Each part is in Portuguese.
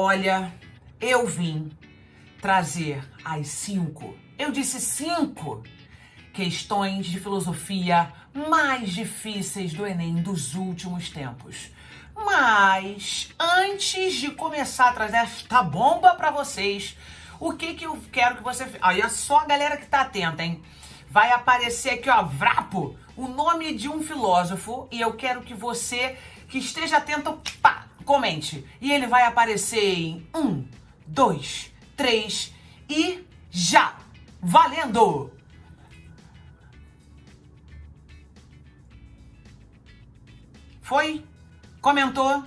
Olha, eu vim trazer as cinco, eu disse cinco, questões de filosofia mais difíceis do Enem dos últimos tempos. Mas antes de começar a trazer esta bomba para vocês, o que que eu quero que você... Olha só a galera que tá atenta, hein? Vai aparecer aqui, ó, Vrapo, o nome de um filósofo e eu quero que você que esteja atento, pá, comente. E ele vai aparecer em um, dois, três e já! Valendo! Foi? Comentou?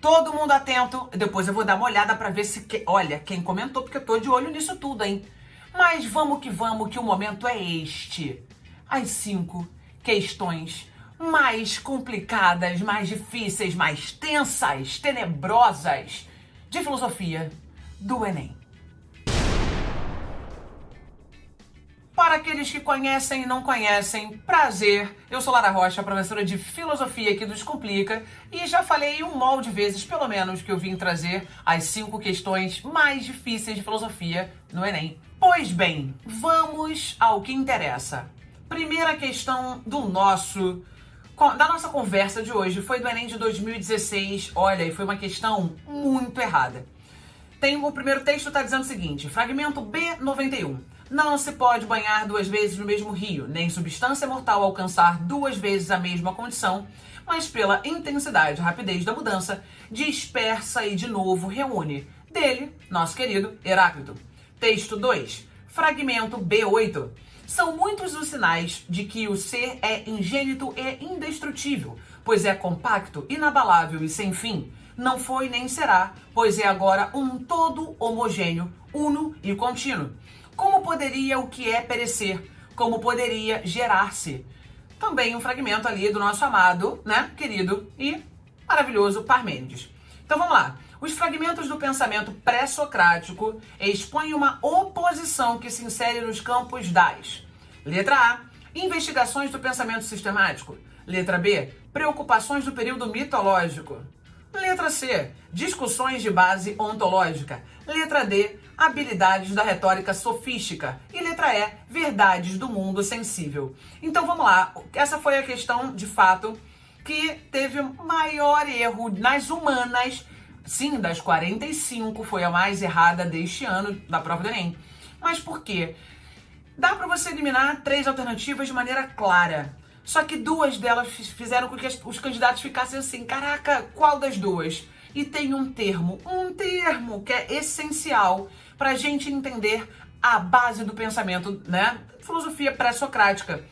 Todo mundo atento. Depois eu vou dar uma olhada para ver se... Que... Olha, quem comentou, porque eu tô de olho nisso tudo, hein? Mas vamos que vamos, que o momento é este. As cinco questões mais complicadas, mais difíceis, mais tensas, tenebrosas de filosofia do Enem. Para aqueles que conhecem e não conhecem, prazer. Eu sou Lara Rocha, professora de filosofia aqui do Descomplica, e já falei um molde de vezes, pelo menos, que eu vim trazer as cinco questões mais difíceis de filosofia no Enem. Pois bem, vamos ao que interessa. Primeira questão do nosso da nossa conversa de hoje foi do Enem de 2016. Olha, e foi uma questão muito errada. Tem o primeiro texto está dizendo o seguinte: fragmento B91. Não se pode banhar duas vezes no mesmo rio, nem substância mortal alcançar duas vezes a mesma condição, mas pela intensidade e rapidez da mudança, dispersa e de novo reúne. Dele, nosso querido Heráclito. Texto 2. Fragmento B8. São muitos os sinais de que o ser é ingênito e indestrutível, pois é compacto, inabalável e sem fim. Não foi nem será, pois é agora um todo homogêneo, uno e contínuo. Como poderia o que é perecer? Como poderia gerar-se? Também um fragmento ali do nosso amado, né, querido e maravilhoso Parmênides. Então vamos lá. Os fragmentos do pensamento pré-socrático expõem uma oposição que se insere nos campos das Letra A, investigações do pensamento sistemático. Letra B, preocupações do período mitológico. Letra C, discussões de base ontológica. Letra D, habilidades da retórica sofística. E letra E, verdades do mundo sensível. Então vamos lá, essa foi a questão de fato que teve maior erro nas humanas Sim, das 45 foi a mais errada deste ano da prova do Enem. Mas por quê? Dá para você eliminar três alternativas de maneira clara. Só que duas delas fizeram com que os candidatos ficassem assim, caraca, qual das duas? E tem um termo, um termo que é essencial para a gente entender a base do pensamento, né? Filosofia pré-socrática.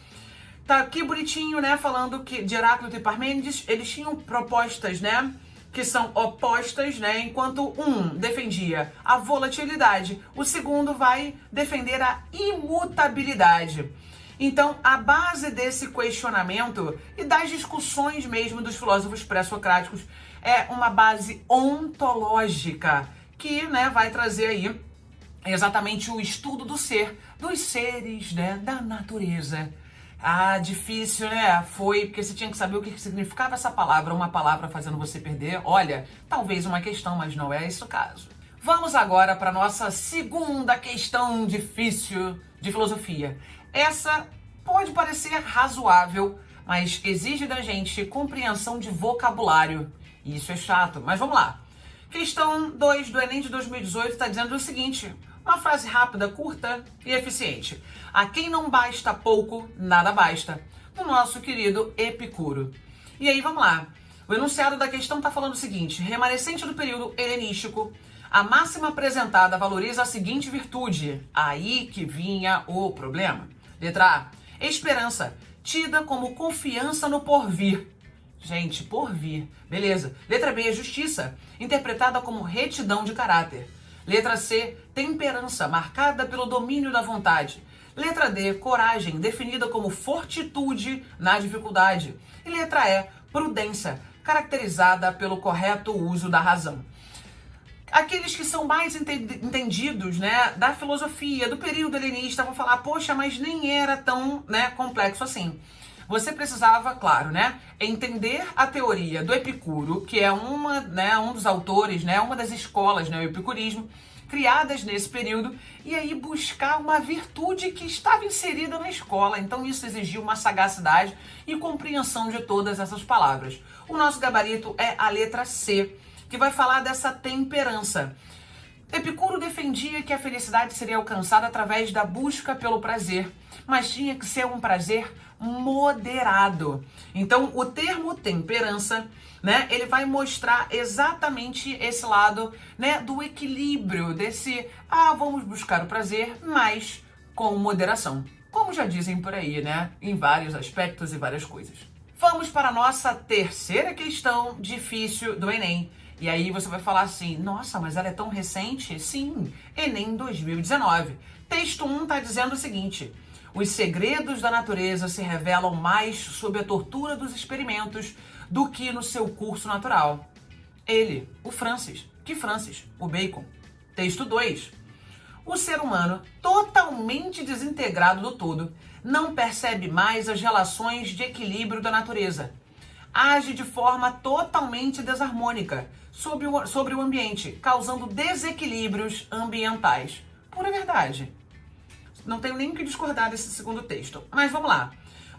Tá aqui bonitinho, né, falando que de Heráclito e Parmênides, eles tinham propostas, né? Que são opostas, né? Enquanto um defendia a volatilidade, o segundo vai defender a imutabilidade. Então, a base desse questionamento e das discussões mesmo dos filósofos pré-socráticos é uma base ontológica que, né, vai trazer aí exatamente o estudo do ser, dos seres, né, da natureza. Ah, difícil, né? Foi porque você tinha que saber o que significava essa palavra, uma palavra fazendo você perder. Olha, talvez uma questão, mas não é esse o caso. Vamos agora para nossa segunda questão difícil de filosofia. Essa pode parecer razoável, mas exige da gente compreensão de vocabulário. Isso é chato, mas vamos lá. Questão 2 do Enem de 2018 está dizendo o seguinte: uma frase rápida, curta e eficiente. A quem não basta pouco, nada basta. Do nosso querido Epicuro. E aí, vamos lá. O enunciado da questão está falando o seguinte: remanescente do período helenístico, a máxima apresentada valoriza a seguinte virtude. Aí que vinha o problema. Letra A. Esperança, tida como confiança no porvir. Gente, porvir. Beleza. Letra B. Justiça, interpretada como retidão de caráter. Letra C, temperança, marcada pelo domínio da vontade. Letra D, coragem, definida como fortitude na dificuldade. E letra E, prudência, caracterizada pelo correto uso da razão. Aqueles que são mais entendidos, né, da filosofia, do período helenista, vão falar, poxa, mas nem era tão, né, complexo assim. Você precisava, claro, né, entender a teoria do Epicuro, que é uma, né, um dos autores, né, uma das escolas, né, o epicurismo, criadas nesse período, e aí buscar uma virtude que estava inserida na escola. Então isso exigiu uma sagacidade e compreensão de todas essas palavras. O nosso gabarito é a letra C, que vai falar dessa temperança. Epicuro defendia que a felicidade seria alcançada através da busca pelo prazer, mas tinha que ser um prazer moderado. Então, o termo temperança, né, ele vai mostrar exatamente esse lado, né, do equilíbrio, desse, ah, vamos buscar o prazer, mas com moderação. Como já dizem por aí, né, em vários aspectos e várias coisas. Vamos para a nossa terceira questão difícil do Enem. E aí você vai falar assim, nossa, mas ela é tão recente? Sim, Enem 2019. Texto 1 está dizendo o seguinte, os segredos da natureza se revelam mais sob a tortura dos experimentos do que no seu curso natural. Ele, o Francis. Que Francis? O Bacon. Texto 2. O ser humano, totalmente desintegrado do todo, não percebe mais as relações de equilíbrio da natureza. Age de forma totalmente desarmônica sobre o, sobre o ambiente, causando desequilíbrios ambientais. Pura verdade. Não tenho nem que discordar desse segundo texto. Mas vamos lá.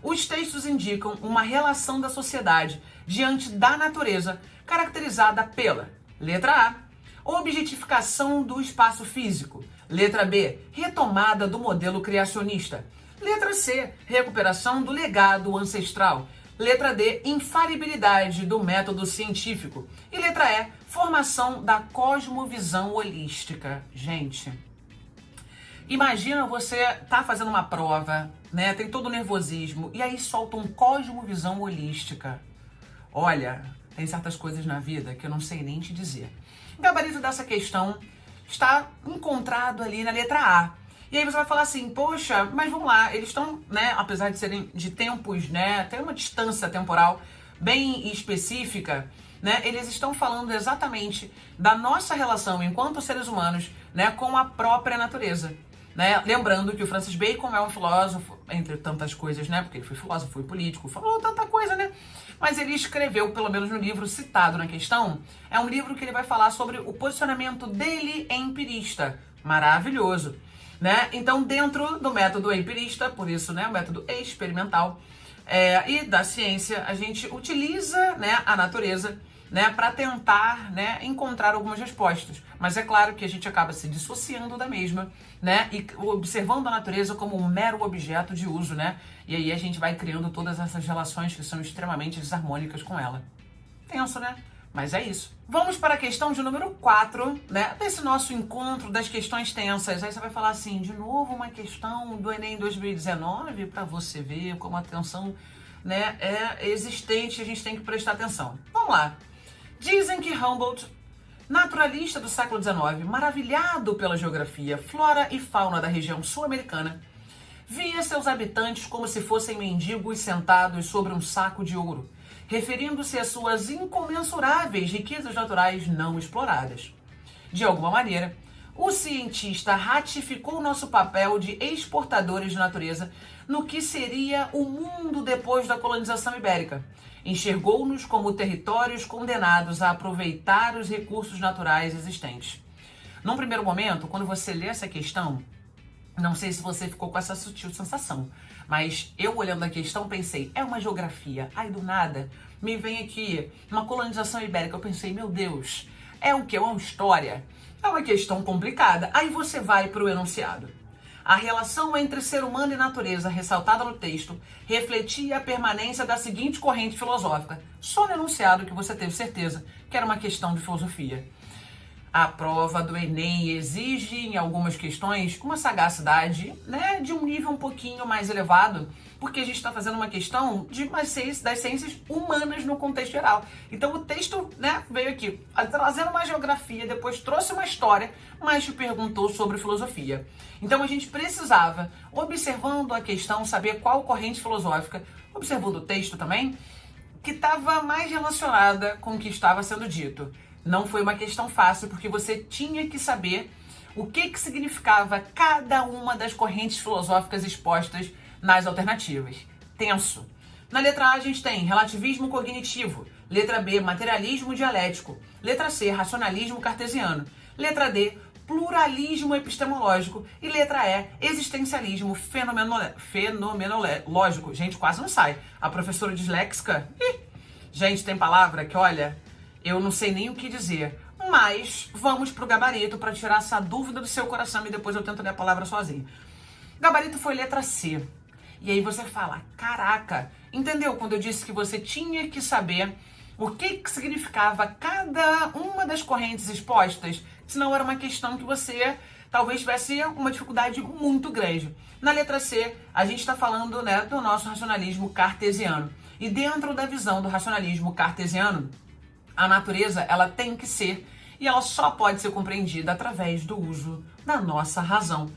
Os textos indicam uma relação da sociedade diante da natureza, caracterizada pela letra A, objetificação do espaço físico. Letra B, retomada do modelo criacionista. Letra C, recuperação do legado ancestral. Letra D, infalibilidade do método científico. E letra E, formação da cosmovisão holística. Gente, imagina você tá fazendo uma prova, né? Tem todo o nervosismo e aí solta um cosmovisão holística. Olha, tem certas coisas na vida que eu não sei nem te dizer. O gabarito dessa questão está encontrado ali na letra A. E aí você vai falar assim, poxa, mas vamos lá, eles estão, né, apesar de serem de tempos, né, tem uma distância temporal bem específica, né, eles estão falando exatamente da nossa relação enquanto seres humanos, né, com a própria natureza. Né? Lembrando que o Francis Bacon é um filósofo, entre tantas coisas, né? Porque ele foi filósofo, foi político, falou tanta coisa, né? Mas ele escreveu, pelo menos no livro citado na questão, é um livro que ele vai falar sobre o posicionamento dele empirista. Maravilhoso né? Então, dentro do método empirista, por isso, né, o método experimental é, e da ciência, a gente utiliza, né, a natureza, né, para tentar, né, encontrar algumas respostas. Mas é claro que a gente acaba se dissociando da mesma, né, e observando a natureza como um mero objeto de uso, né? E aí a gente vai criando todas essas relações que são extremamente desarmônicas com ela. Tenso, né? Mas é isso. Vamos para a questão de número 4, né? Desse nosso encontro das questões tensas. Aí você vai falar assim, de novo uma questão do Enem 2019 para você ver como a atenção, né, é existente, a gente tem que prestar atenção. Vamos lá. Dizem que Humboldt, naturalista do século XIX, maravilhado pela geografia, flora e fauna da região sul-americana, via seus habitantes como se fossem mendigos sentados sobre um saco de ouro referindo-se às suas incomensuráveis riquezas naturais não exploradas. De alguma maneira, o cientista ratificou nosso papel de exportadores de natureza no que seria o mundo depois da colonização ibérica. Enxergou-nos como territórios condenados a aproveitar os recursos naturais existentes. Num primeiro momento, quando você lê essa questão, não sei se você ficou com essa sutil sensação, mas eu olhando a questão pensei, é uma geografia. Aí do nada me vem aqui uma colonização ibérica. Eu pensei, meu Deus, é o que? É uma história? É uma questão complicada. Aí você vai para o enunciado. A relação entre ser humano e natureza, ressaltada no texto, refletia a permanência da seguinte corrente filosófica. Só no enunciado que você teve certeza que era uma questão de filosofia. A prova do Enem exige, em algumas questões, uma sagacidade né, de um nível um pouquinho mais elevado, porque a gente está fazendo uma questão de das ciências humanas no contexto geral. Então o texto né, veio aqui trazendo uma geografia, depois trouxe uma história, mas te perguntou sobre filosofia. Então a gente precisava, observando a questão, saber qual corrente filosófica, observando o texto também, que estava mais relacionada com o que estava sendo dito. Não foi uma questão fácil, porque você tinha que saber o que, que significava cada uma das correntes filosóficas expostas nas alternativas. Tenso. Na letra A a gente tem relativismo cognitivo. Letra B, materialismo dialético. Letra C, racionalismo cartesiano. Letra D, pluralismo epistemológico. E letra E, existencialismo fenomenológico. Gente, quase não sai. A professora disléxica. Ih, gente, tem palavra que, olha, eu não sei nem o que dizer. Mas vamos pro gabarito para tirar essa dúvida do seu coração e depois eu tento ler a palavra sozinho. Gabarito foi letra C. E aí você fala: caraca, entendeu quando eu disse que você tinha que saber o que, que significava cada uma das correntes expostas? Senão era uma questão que você talvez tivesse uma dificuldade muito grande. Na letra C, a gente está falando né, do nosso racionalismo cartesiano. E dentro da visão do racionalismo cartesiano, a natureza ela tem que ser e ela só pode ser compreendida através do uso da nossa razão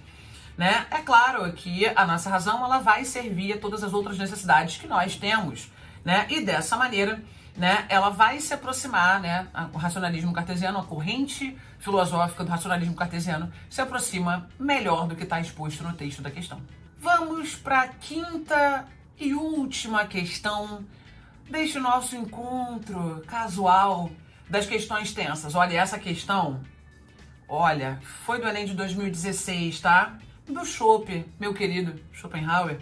né? É claro que a nossa razão ela vai servir a todas as outras necessidades que nós temos, né? E dessa maneira, né, ela vai se aproximar, né, o racionalismo cartesiano, a corrente filosófica do racionalismo cartesiano se aproxima melhor do que está exposto no texto da questão. Vamos para a quinta e última questão deste nosso encontro casual das questões tensas. Olha, essa questão, olha, foi do Enem de 2016, tá? Do Schopen, meu querido Schopenhauer.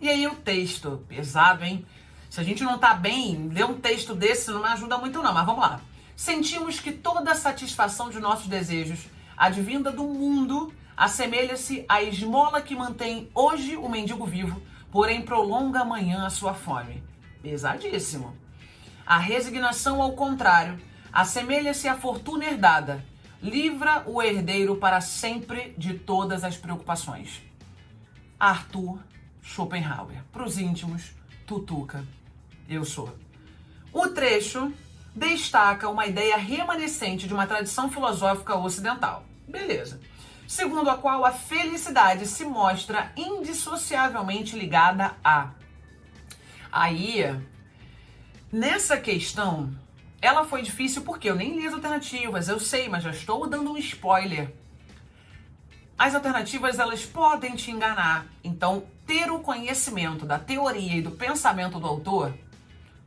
E aí o texto, pesado, hein? Se a gente não tá bem, ler um texto desse não me ajuda muito não, mas vamos lá. Sentimos que toda a satisfação de nossos desejos, advinda do mundo, assemelha-se à esmola que mantém hoje o mendigo vivo, porém prolonga amanhã a sua fome. Pesadíssimo. A resignação, ao contrário, assemelha-se à fortuna herdada, livra o herdeiro para sempre de todas as preocupações. Arthur Schopenhauer. Para os íntimos, Tutuca. Eu sou. O trecho destaca uma ideia remanescente de uma tradição filosófica ocidental. Beleza. Segundo a qual a felicidade se mostra indissociavelmente ligada a. Aí, nessa questão, ela foi difícil porque eu nem li as alternativas, eu sei, mas já estou dando um spoiler. As alternativas elas podem te enganar. Então, ter o conhecimento da teoria e do pensamento do autor,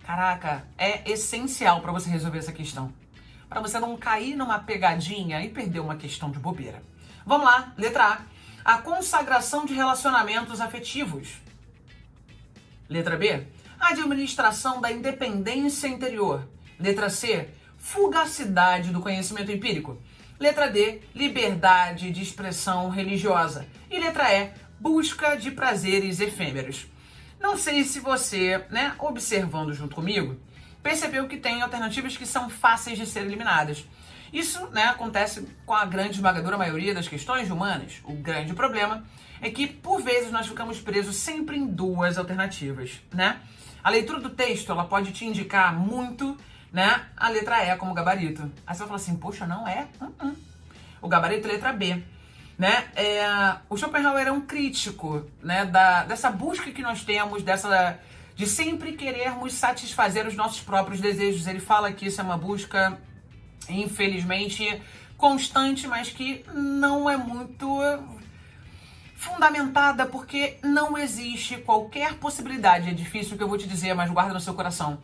caraca, é essencial para você resolver essa questão. Para você não cair numa pegadinha e perder uma questão de bobeira. Vamos lá, letra A. A consagração de relacionamentos afetivos. Letra B. A administração da independência interior. Letra C, fugacidade do conhecimento empírico. Letra D, liberdade de expressão religiosa. E letra E, busca de prazeres efêmeros. Não sei se você, né, observando junto comigo, percebeu que tem alternativas que são fáceis de ser eliminadas. Isso né, acontece com a grande esmagadora maioria das questões humanas. O grande problema é que, por vezes, nós ficamos presos sempre em duas alternativas. Né? A leitura do texto ela pode te indicar muito né? A letra E como gabarito. Aí você vai falar assim, poxa, não é? Uh -uh. O gabarito é letra B. Né? É, o Schopenhauer é um crítico né, da, dessa busca que nós temos, dessa de sempre querermos satisfazer os nossos próprios desejos. Ele fala que isso é uma busca, infelizmente, constante, mas que não é muito fundamentada, porque não existe qualquer possibilidade, é difícil o que eu vou te dizer, mas guarda no seu coração,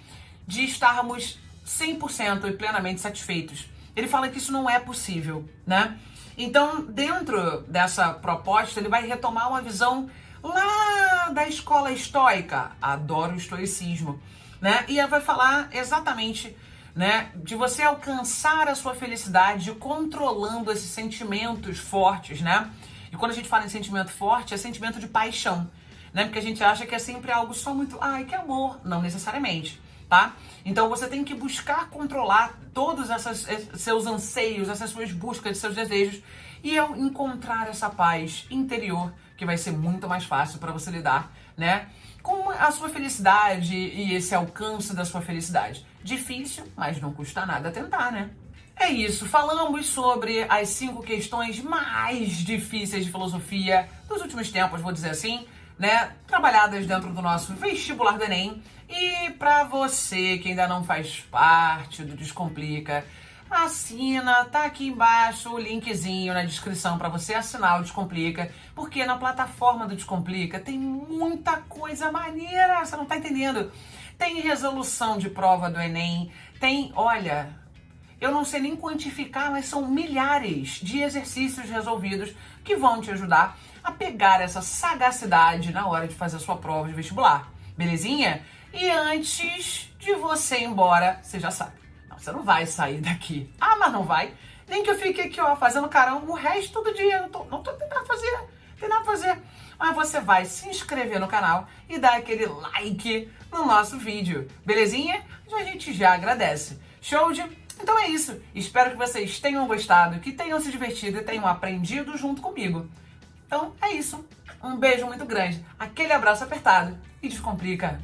de estarmos 100% e plenamente satisfeitos. Ele fala que isso não é possível, né? Então, dentro dessa proposta, ele vai retomar uma visão lá da escola estoica. Adoro o estoicismo, né? E vai falar exatamente, né, de você alcançar a sua felicidade controlando esses sentimentos fortes, né? E quando a gente fala em sentimento forte, é sentimento de paixão, né? Porque a gente acha que é sempre algo só muito, ai, que amor, não necessariamente tá? Então você tem que buscar controlar todos esses seus anseios, essas suas buscas, seus desejos e ao encontrar essa paz interior que vai ser muito mais fácil para você lidar, né? Com a sua felicidade e esse alcance da sua felicidade. Difícil, mas não custa nada tentar, né? É isso, falamos sobre as cinco questões mais difíceis de filosofia dos últimos tempos, vou dizer assim né, trabalhadas dentro do nosso vestibular do Enem. E para você que ainda não faz parte do Descomplica, assina, tá aqui embaixo o linkzinho na descrição para você assinar o Descomplica, porque na plataforma do Descomplica tem muita coisa maneira, você não tá entendendo? Tem resolução de prova do Enem, tem, olha, eu não sei nem quantificar, mas são milhares de exercícios resolvidos que vão te ajudar a pegar essa sagacidade na hora de fazer a sua prova de vestibular. Belezinha? E antes de você ir embora, você já sabe você não vai sair daqui. Ah, mas não vai. Nem que eu fique aqui, ó, fazendo carão o resto do dia. Não tô, não tô tentando fazer. A fazer. Mas você vai se inscrever no canal e dar aquele like no nosso vídeo. Belezinha? A gente já agradece. Show de... Então é isso. Espero que vocês tenham gostado, que tenham se divertido e tenham aprendido junto comigo. Então é isso. Um beijo muito grande, aquele abraço apertado e descomplica.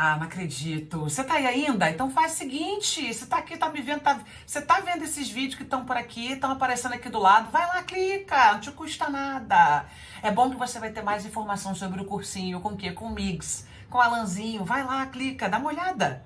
Ah, não acredito. Você tá aí ainda? Então faz o seguinte, você tá aqui, tá me vendo, tá... você tá vendo esses vídeos que estão por aqui, estão aparecendo aqui do lado, vai lá, clica, não te custa nada. É bom que você vai ter mais informação sobre o cursinho, com o quê? Com o Mix, com o Alanzinho, vai lá, clica, dá uma olhada.